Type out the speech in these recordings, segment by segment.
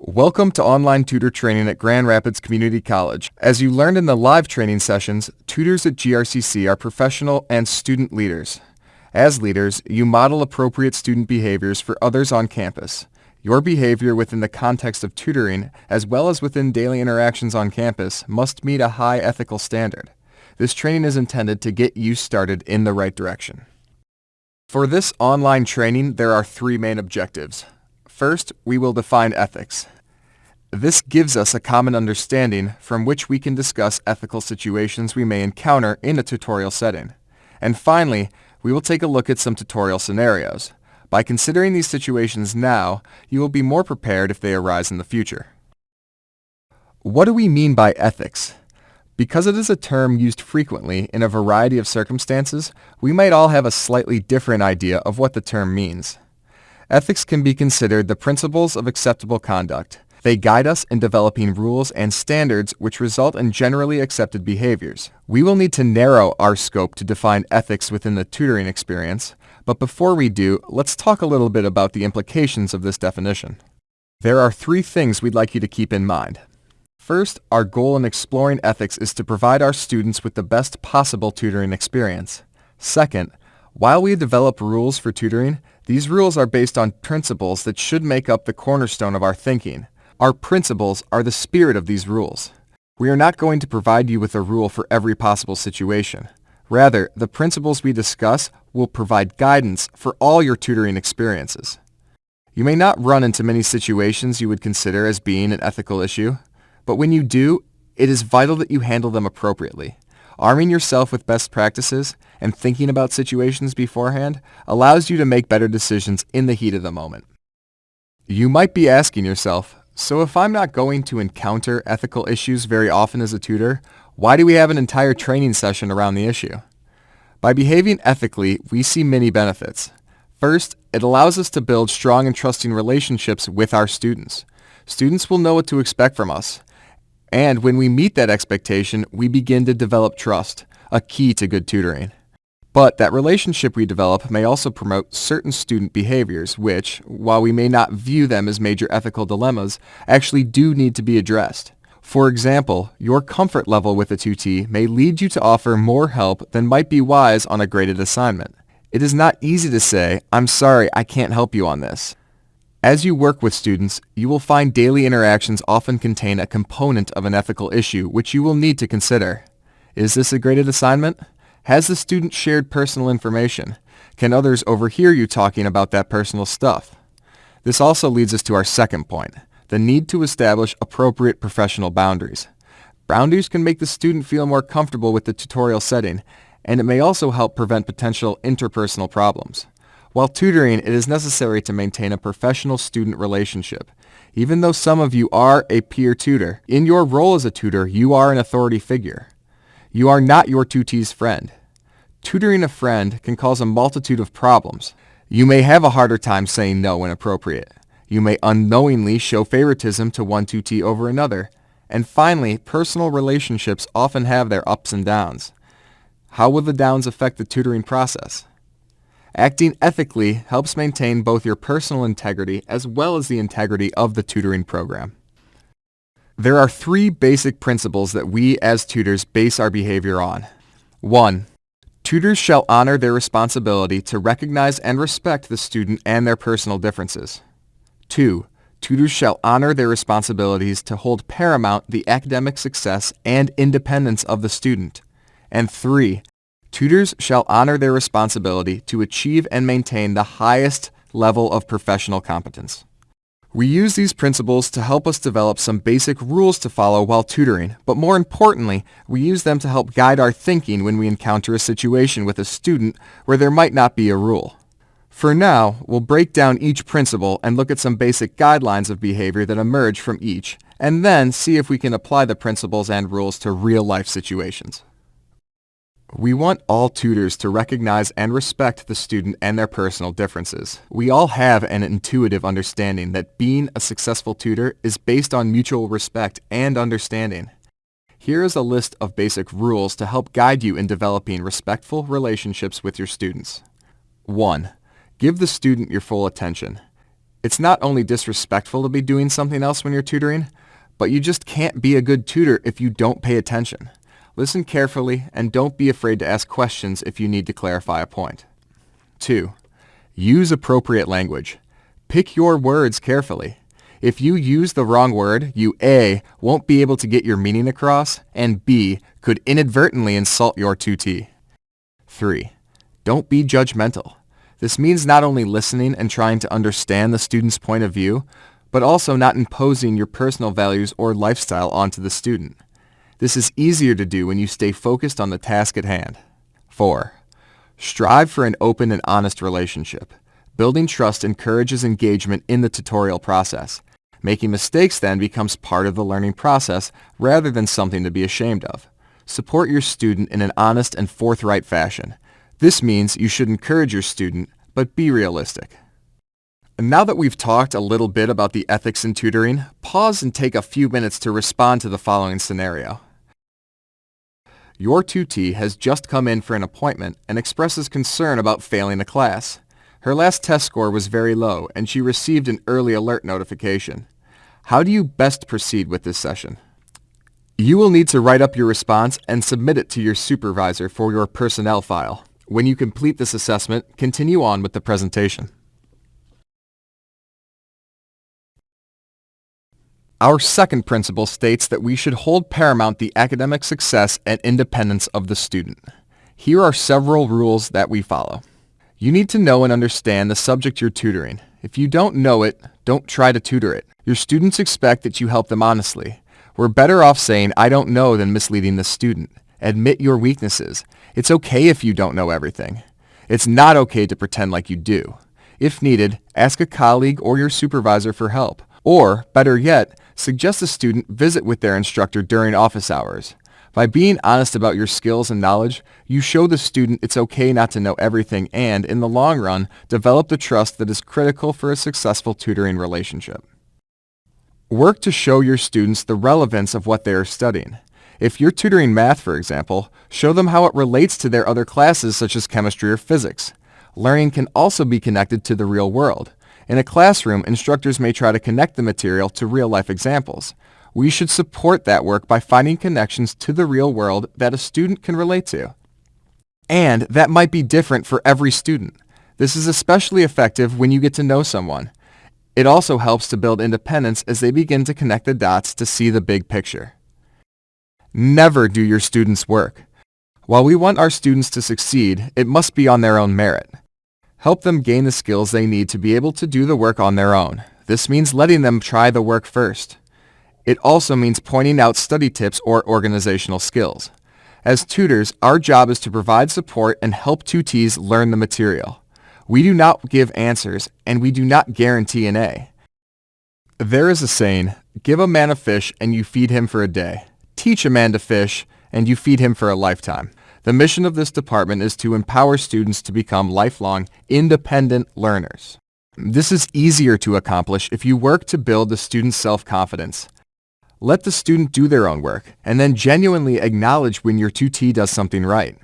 Welcome to online tutor training at Grand Rapids Community College. As you learned in the live training sessions, tutors at GRCC are professional and student leaders. As leaders, you model appropriate student behaviors for others on campus. Your behavior within the context of tutoring, as well as within daily interactions on campus, must meet a high ethical standard. This training is intended to get you started in the right direction. For this online training, there are three main objectives. First, we will define ethics. This gives us a common understanding from which we can discuss ethical situations we may encounter in a tutorial setting. And finally, we will take a look at some tutorial scenarios. By considering these situations now, you will be more prepared if they arise in the future. What do we mean by ethics? Because it is a term used frequently in a variety of circumstances, we might all have a slightly different idea of what the term means. Ethics can be considered the principles of acceptable conduct. They guide us in developing rules and standards which result in generally accepted behaviors. We will need to narrow our scope to define ethics within the tutoring experience, but before we do, let's talk a little bit about the implications of this definition. There are three things we'd like you to keep in mind. First, our goal in exploring ethics is to provide our students with the best possible tutoring experience. Second, while we develop rules for tutoring, these rules are based on principles that should make up the cornerstone of our thinking. Our principles are the spirit of these rules. We are not going to provide you with a rule for every possible situation. Rather, the principles we discuss will provide guidance for all your tutoring experiences. You may not run into many situations you would consider as being an ethical issue. But when you do, it is vital that you handle them appropriately. Arming yourself with best practices and thinking about situations beforehand allows you to make better decisions in the heat of the moment. You might be asking yourself, so if I'm not going to encounter ethical issues very often as a tutor, why do we have an entire training session around the issue? By behaving ethically, we see many benefits. First, it allows us to build strong and trusting relationships with our students. Students will know what to expect from us, and when we meet that expectation, we begin to develop trust, a key to good tutoring. But that relationship we develop may also promote certain student behaviors which, while we may not view them as major ethical dilemmas, actually do need to be addressed. For example, your comfort level with a tutee may lead you to offer more help than might be wise on a graded assignment. It is not easy to say, I'm sorry, I can't help you on this. As you work with students, you will find daily interactions often contain a component of an ethical issue which you will need to consider. Is this a graded assignment? Has the student shared personal information? Can others overhear you talking about that personal stuff? This also leads us to our second point, the need to establish appropriate professional boundaries. Boundaries can make the student feel more comfortable with the tutorial setting, and it may also help prevent potential interpersonal problems. While tutoring, it is necessary to maintain a professional student relationship. Even though some of you are a peer tutor, in your role as a tutor, you are an authority figure. You are not your tutee's friend. Tutoring a friend can cause a multitude of problems. You may have a harder time saying no when appropriate. You may unknowingly show favoritism to one tutee over another. And finally, personal relationships often have their ups and downs. How will the downs affect the tutoring process? Acting ethically helps maintain both your personal integrity as well as the integrity of the tutoring program. There are three basic principles that we as tutors base our behavior on. 1. Tutors shall honor their responsibility to recognize and respect the student and their personal differences. 2. Tutors shall honor their responsibilities to hold paramount the academic success and independence of the student. And 3. Tutors shall honor their responsibility to achieve and maintain the highest level of professional competence. We use these principles to help us develop some basic rules to follow while tutoring, but more importantly, we use them to help guide our thinking when we encounter a situation with a student where there might not be a rule. For now, we'll break down each principle and look at some basic guidelines of behavior that emerge from each, and then see if we can apply the principles and rules to real-life situations. We want all tutors to recognize and respect the student and their personal differences. We all have an intuitive understanding that being a successful tutor is based on mutual respect and understanding. Here is a list of basic rules to help guide you in developing respectful relationships with your students. 1. Give the student your full attention. It's not only disrespectful to be doing something else when you're tutoring, but you just can't be a good tutor if you don't pay attention. Listen carefully and don't be afraid to ask questions if you need to clarify a point. 2. Use appropriate language. Pick your words carefully. If you use the wrong word, you A, won't be able to get your meaning across, and B, could inadvertently insult your tutee. 3. Don't be judgmental. This means not only listening and trying to understand the student's point of view, but also not imposing your personal values or lifestyle onto the student. This is easier to do when you stay focused on the task at hand. 4. Strive for an open and honest relationship. Building trust encourages engagement in the tutorial process. Making mistakes then becomes part of the learning process rather than something to be ashamed of. Support your student in an honest and forthright fashion. This means you should encourage your student, but be realistic. And now that we've talked a little bit about the ethics in tutoring, pause and take a few minutes to respond to the following scenario. Your tutee has just come in for an appointment and expresses concern about failing a class. Her last test score was very low and she received an early alert notification. How do you best proceed with this session? You will need to write up your response and submit it to your supervisor for your personnel file. When you complete this assessment, continue on with the presentation. Our second principle states that we should hold paramount the academic success and independence of the student. Here are several rules that we follow. You need to know and understand the subject you're tutoring. If you don't know it, don't try to tutor it. Your students expect that you help them honestly. We're better off saying, I don't know, than misleading the student. Admit your weaknesses. It's okay if you don't know everything. It's not okay to pretend like you do. If needed, ask a colleague or your supervisor for help. Or, better yet, suggest a student visit with their instructor during office hours. By being honest about your skills and knowledge, you show the student it's okay not to know everything and, in the long run, develop the trust that is critical for a successful tutoring relationship. Work to show your students the relevance of what they are studying. If you're tutoring math, for example, show them how it relates to their other classes such as chemistry or physics. Learning can also be connected to the real world. In a classroom, instructors may try to connect the material to real-life examples. We should support that work by finding connections to the real world that a student can relate to. And that might be different for every student. This is especially effective when you get to know someone. It also helps to build independence as they begin to connect the dots to see the big picture. Never do your students' work. While we want our students to succeed, it must be on their own merit. Help them gain the skills they need to be able to do the work on their own. This means letting them try the work first. It also means pointing out study tips or organizational skills. As tutors, our job is to provide support and help tutees learn the material. We do not give answers, and we do not guarantee an A. There is a saying, give a man a fish and you feed him for a day teach a man to fish, and you feed him for a lifetime. The mission of this department is to empower students to become lifelong, independent learners. This is easier to accomplish if you work to build the student's self-confidence. Let the student do their own work, and then genuinely acknowledge when your tutee does something right.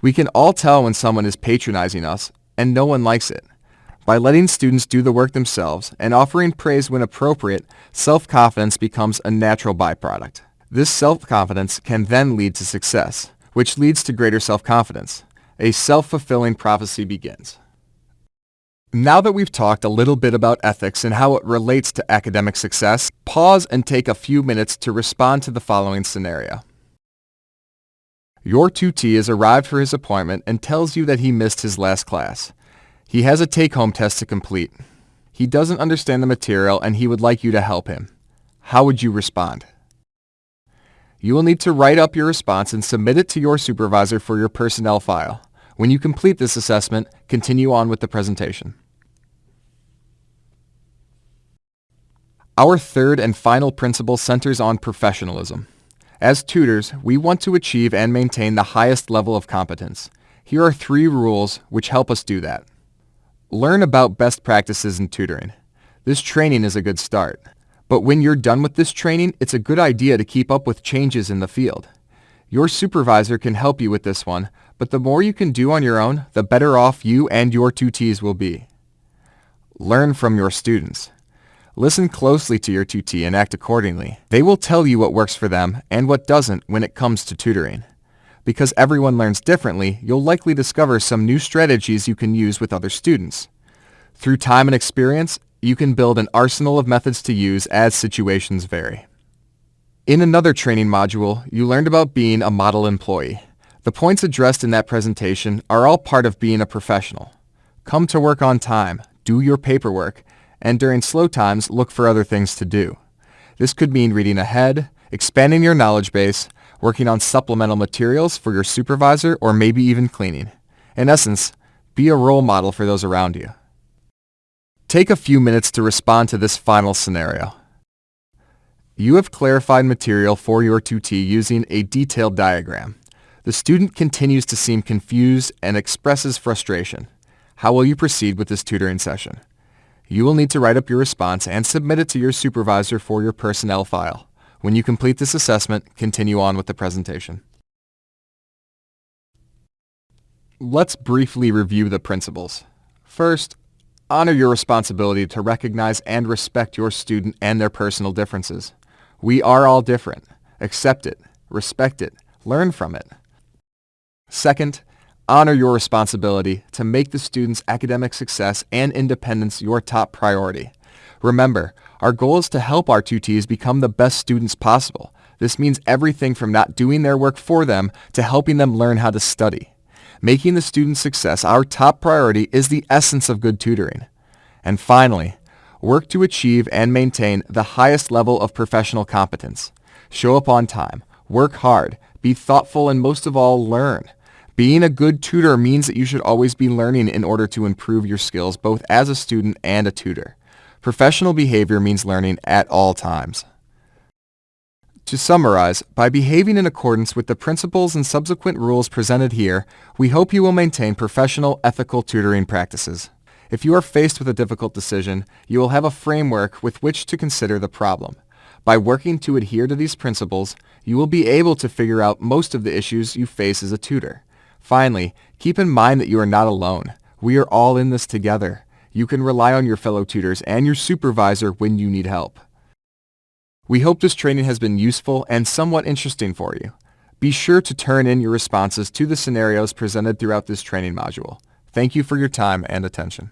We can all tell when someone is patronizing us, and no one likes it. By letting students do the work themselves and offering praise when appropriate, self-confidence becomes a natural byproduct. This self-confidence can then lead to success, which leads to greater self-confidence. A self-fulfilling prophecy begins. Now that we've talked a little bit about ethics and how it relates to academic success, pause and take a few minutes to respond to the following scenario. Your tutee has arrived for his appointment and tells you that he missed his last class. He has a take-home test to complete. He doesn't understand the material and he would like you to help him. How would you respond? You will need to write up your response and submit it to your supervisor for your personnel file. When you complete this assessment, continue on with the presentation. Our third and final principle centers on professionalism. As tutors, we want to achieve and maintain the highest level of competence. Here are three rules which help us do that. Learn about best practices in tutoring. This training is a good start. But when you're done with this training, it's a good idea to keep up with changes in the field. Your supervisor can help you with this one, but the more you can do on your own, the better off you and your tutees will be. Learn from your students. Listen closely to your tutee and act accordingly. They will tell you what works for them and what doesn't when it comes to tutoring. Because everyone learns differently, you'll likely discover some new strategies you can use with other students. Through time and experience, you can build an arsenal of methods to use as situations vary. In another training module, you learned about being a model employee. The points addressed in that presentation are all part of being a professional. Come to work on time, do your paperwork, and during slow times, look for other things to do. This could mean reading ahead, expanding your knowledge base, working on supplemental materials for your supervisor, or maybe even cleaning. In essence, be a role model for those around you. Take a few minutes to respond to this final scenario. You have clarified material for your tutee using a detailed diagram. The student continues to seem confused and expresses frustration. How will you proceed with this tutoring session? You will need to write up your response and submit it to your supervisor for your personnel file. When you complete this assessment, continue on with the presentation. Let's briefly review the principles. First, honor your responsibility to recognize and respect your student and their personal differences. We are all different. Accept it, respect it, learn from it. Second, honor your responsibility to make the student's academic success and independence your top priority. Remember, our goal is to help our tutees become the best students possible. This means everything from not doing their work for them to helping them learn how to study. Making the student's success our top priority is the essence of good tutoring. And finally, work to achieve and maintain the highest level of professional competence. Show up on time, work hard, be thoughtful, and most of all, learn. Being a good tutor means that you should always be learning in order to improve your skills both as a student and a tutor. Professional behavior means learning at all times. To summarize, by behaving in accordance with the principles and subsequent rules presented here, we hope you will maintain professional, ethical tutoring practices. If you are faced with a difficult decision, you will have a framework with which to consider the problem. By working to adhere to these principles, you will be able to figure out most of the issues you face as a tutor. Finally, keep in mind that you are not alone. We are all in this together. You can rely on your fellow tutors and your supervisor when you need help. We hope this training has been useful and somewhat interesting for you. Be sure to turn in your responses to the scenarios presented throughout this training module. Thank you for your time and attention.